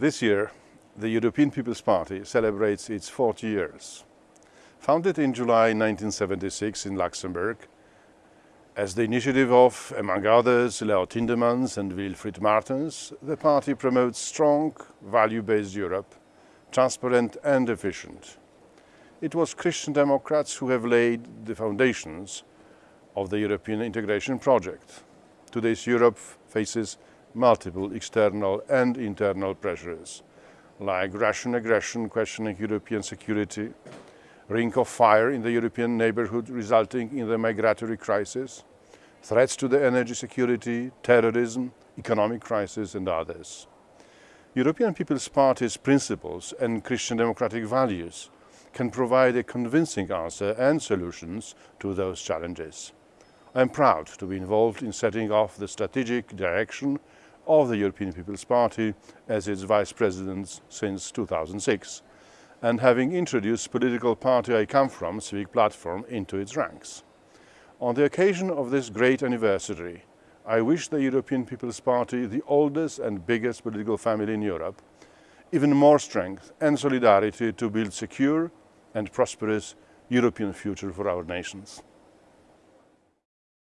This year, the European People's Party celebrates its 40 years. Founded in July 1976 in Luxembourg, as the initiative of, among others, Leo Tindemans and Wilfried Martens, the party promotes strong, value-based Europe, transparent and efficient. It was Christian Democrats who have laid the foundations of the European integration project. Today's Europe faces multiple external and internal pressures, like Russian aggression questioning European security, ring of fire in the European neighborhood resulting in the migratory crisis, threats to the energy security, terrorism, economic crisis and others. European People's Party's principles and Christian democratic values can provide a convincing answer and solutions to those challenges. I am proud to be involved in setting off the strategic direction of the European People's Party as its Vice President since 2006 and having introduced political party I come from, Civic Platform, into its ranks. On the occasion of this great anniversary, I wish the European People's Party, the oldest and biggest political family in Europe, even more strength and solidarity to build secure and prosperous European future for our nations.